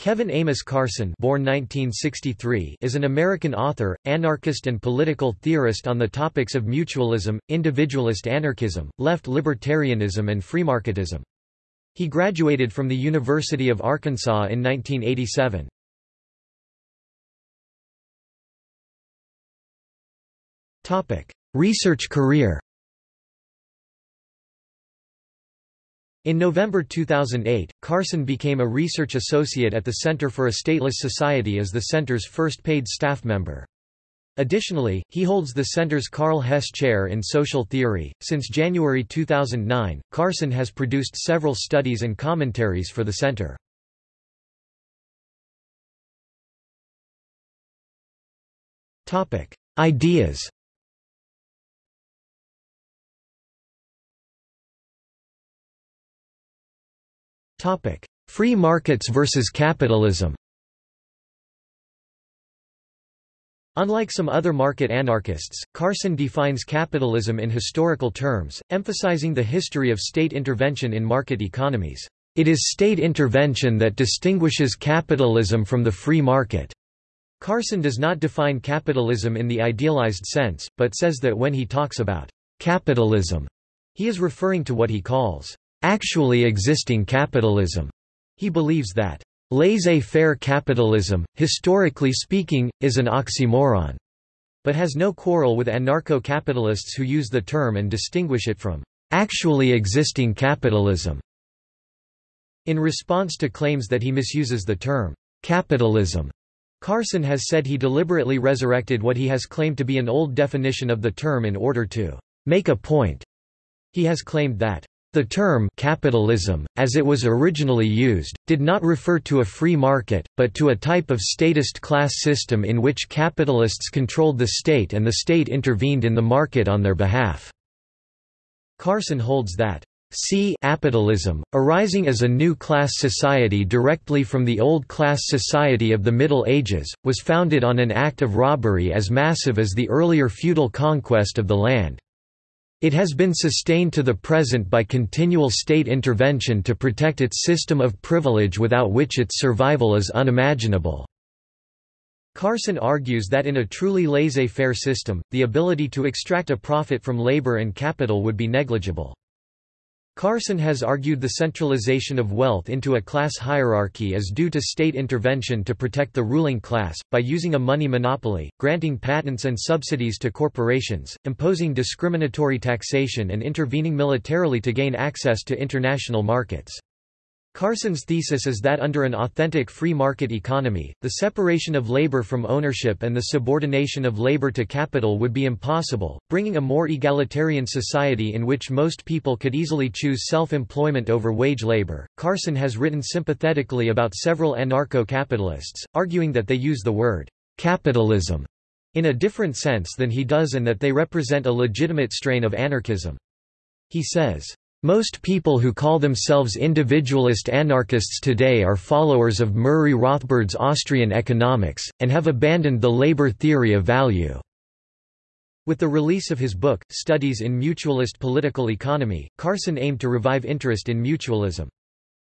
Kevin Amos Carson born 1963 is an American author, anarchist and political theorist on the topics of mutualism, individualist anarchism, left libertarianism and freemarketism. He graduated from the University of Arkansas in 1987. Research career In November 2008, Carson became a research associate at the Center for a Stateless Society as the center's first paid staff member. Additionally, he holds the center's Karl Hess Chair in Social Theory. Since January 2009, Carson has produced several studies and commentaries for the center. Topic: Ideas. Topic: Free markets versus capitalism. Unlike some other market anarchists, Carson defines capitalism in historical terms, emphasizing the history of state intervention in market economies. It is state intervention that distinguishes capitalism from the free market. Carson does not define capitalism in the idealized sense, but says that when he talks about capitalism, he is referring to what he calls actually existing capitalism. He believes that laissez-faire capitalism, historically speaking, is an oxymoron, but has no quarrel with anarcho-capitalists who use the term and distinguish it from actually existing capitalism. In response to claims that he misuses the term capitalism, Carson has said he deliberately resurrected what he has claimed to be an old definition of the term in order to make a point. He has claimed that the term capitalism, as it was originally used, did not refer to a free market, but to a type of statist class system in which capitalists controlled the state and the state intervened in the market on their behalf. Carson holds that C capitalism, arising as a new class society directly from the old class society of the Middle Ages, was founded on an act of robbery as massive as the earlier feudal conquest of the land. It has been sustained to the present by continual state intervention to protect its system of privilege without which its survival is unimaginable. Carson argues that in a truly laissez-faire system, the ability to extract a profit from labor and capital would be negligible. Carson has argued the centralization of wealth into a class hierarchy is due to state intervention to protect the ruling class, by using a money monopoly, granting patents and subsidies to corporations, imposing discriminatory taxation and intervening militarily to gain access to international markets. Carson's thesis is that under an authentic free market economy, the separation of labor from ownership and the subordination of labor to capital would be impossible, bringing a more egalitarian society in which most people could easily choose self-employment over wage labor. Carson has written sympathetically about several anarcho-capitalists, arguing that they use the word capitalism in a different sense than he does and that they represent a legitimate strain of anarchism. He says, most people who call themselves individualist anarchists today are followers of Murray Rothbard's Austrian economics, and have abandoned the labor theory of value. With the release of his book, Studies in Mutualist Political Economy, Carson aimed to revive interest in mutualism.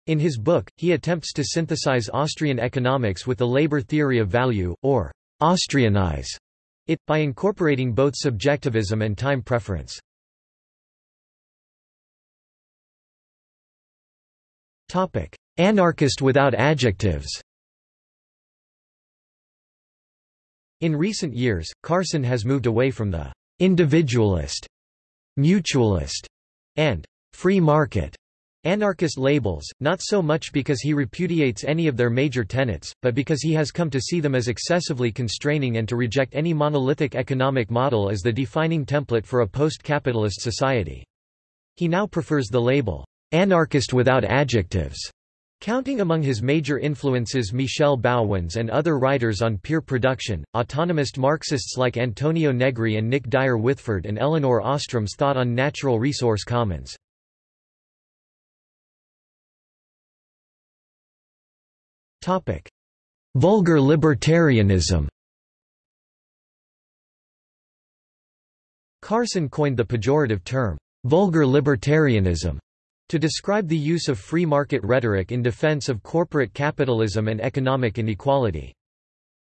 In his book, he attempts to synthesize Austrian economics with the labor theory of value, or Austrianize it, by incorporating both subjectivism and time preference. Anarchist without adjectives In recent years, Carson has moved away from the individualist, mutualist, and free market anarchist labels, not so much because he repudiates any of their major tenets, but because he has come to see them as excessively constraining and to reject any monolithic economic model as the defining template for a post-capitalist society. He now prefers the label, anarchist without adjectives. Counting among his major influences Michel Bauwens and other writers on peer production, autonomist Marxists like Antonio Negri and Nick Dyer Witheford and Elinor Ostrom's thought on natural resource commons. Vulgar libertarianism Carson coined the pejorative term, vulgar libertarianism, To describe the use of free market rhetoric in defense of corporate capitalism and economic inequality.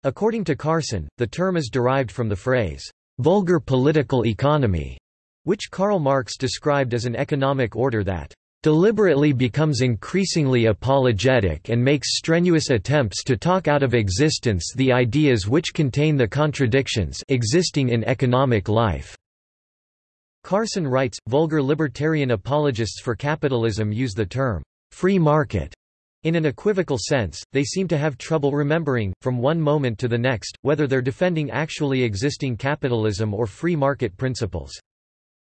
According to Carson, the term is derived from the phrase, vulgar political economy, which Karl Marx described as an economic order that deliberately becomes increasingly apologetic and makes strenuous attempts to talk out of existence the ideas which contain the contradictions existing in economic life. Carson writes, vulgar libertarian apologists for capitalism use the term free market in an equivocal sense, they seem to have trouble remembering, from one moment to the next, whether they're defending actually existing capitalism or free market principles.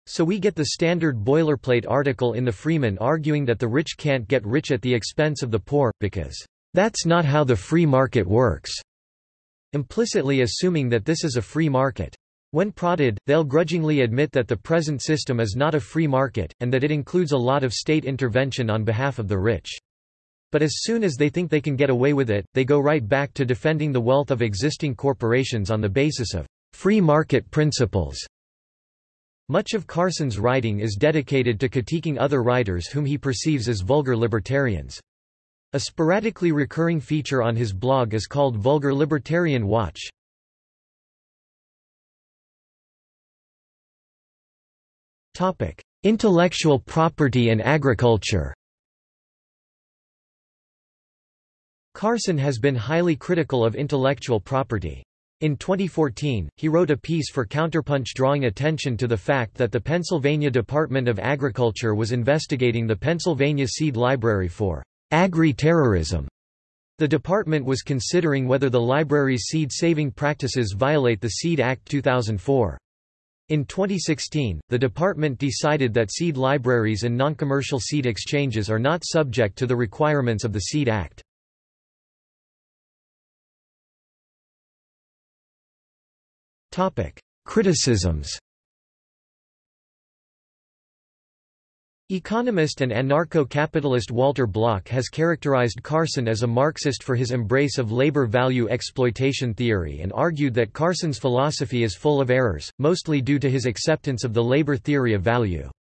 So we get the standard boilerplate article in the Freeman arguing that the rich can't get rich at the expense of the poor, because, "...that's not how the free market works," implicitly assuming that this is a free market. When prodded, they'll grudgingly admit that the present system is not a free market, and that it includes a lot of state intervention on behalf of the rich. But as soon as they think they can get away with it, they go right back to defending the wealth of existing corporations on the basis of free market principles. Much of Carson's writing is dedicated to critiquing other writers whom he perceives as vulgar libertarians. A sporadically recurring feature on his blog is called Vulgar Libertarian Watch. Topic: Intellectual property and agriculture. Carson has been highly critical of intellectual property. In 2014, he wrote a piece for Counterpunch drawing attention to the fact that the Pennsylvania Department of Agriculture was investigating the Pennsylvania Seed Library for agri-terrorism. The department was considering whether the library's seed-saving practices violate the Seed Act 2004. In 2016, the department decided that seed libraries and non-commercial seed exchanges are not subject to the requirements of the Seed Act. Criticisms Economist and anarcho-capitalist Walter Block has characterized Carson as a Marxist for his embrace of labor value exploitation theory and argued that Carson's philosophy is full of errors, mostly due to his acceptance of the labor theory of value.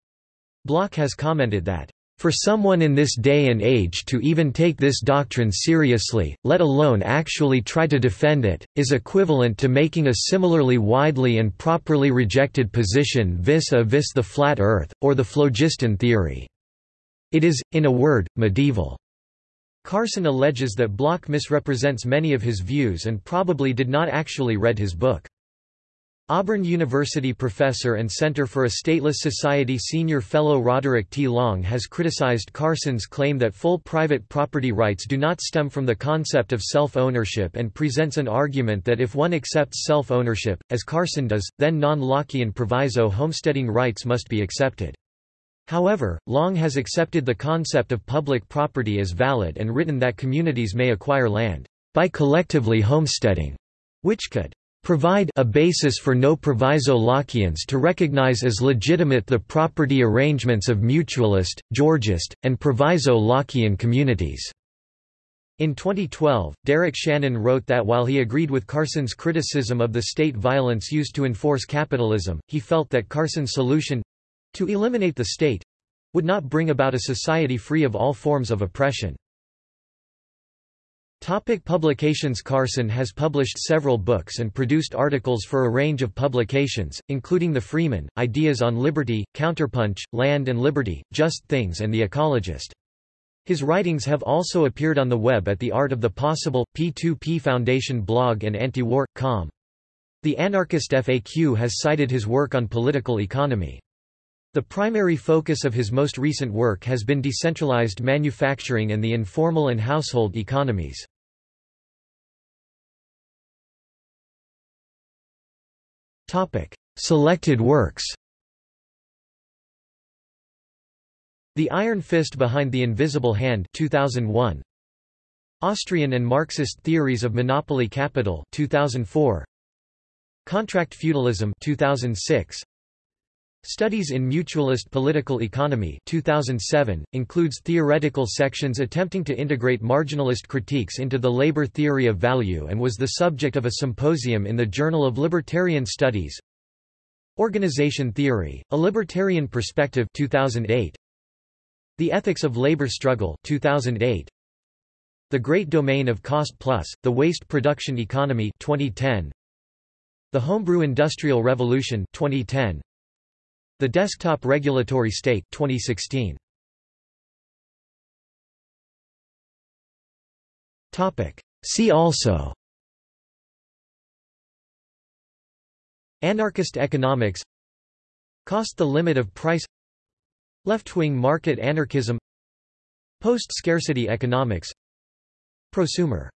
Block has commented that for someone in this day and age to even take this doctrine seriously, let alone actually try to defend it, is equivalent to making a similarly widely and properly rejected position vis-a-vis -vis the flat earth, or the phlogiston theory. It is, in a word, medieval. Carson alleges that Block misrepresents many of his views and probably did not actually read his book. Auburn University professor and Center for a Stateless Society senior fellow Roderick T. Long has criticized Carson's claim that full private property rights do not stem from the concept of self-ownership and presents an argument that if one accepts self-ownership, as Carson does, then non-Lockean proviso homesteading rights must be accepted. However, Long has accepted the concept of public property as valid and written that communities may acquire land by collectively homesteading, which could provide a basis for no proviso Lockeans to recognize as legitimate the property arrangements of mutualist, Georgist, and proviso Lockean communities. In 2012, Derek Shannon wrote that while he agreed with Carson's criticism of the state violence used to enforce capitalism, he felt that Carson's solution—to eliminate the state—would not bring about a society free of all forms of oppression. Topic publications Carson has published several books and produced articles for a range of publications, including The Freeman, Ideas on Liberty, Counterpunch, Land and Liberty, Just Things and The Ecologist. His writings have also appeared on the web at the Art of the Possible, P2P Foundation blog and Antiwar.com. The Anarchist FAQ has cited his work on political economy. The primary focus of his most recent work has been decentralized manufacturing and the informal and household economies. Selected works The Iron Fist Behind the Invisible Hand 2001. Austrian and Marxist Theories of Monopoly Capital 2004. Contract Feudalism 2006. Studies in Mutualist Political Economy 2007, includes theoretical sections attempting to integrate marginalist critiques into the labor theory of value and was the subject of a symposium in the Journal of Libertarian Studies. Organization Theory, A Libertarian Perspective 2008. The Ethics of Labor Struggle 2008. The Great Domain of Cost Plus, The Waste Production Economy 2010. The Homebrew Industrial Revolution 2010. The Desktop Regulatory State 2016. Topic. See also. Anarchist economics. Cost the limit of price. Left-wing market anarchism. Post-scarcity economics. Prosumer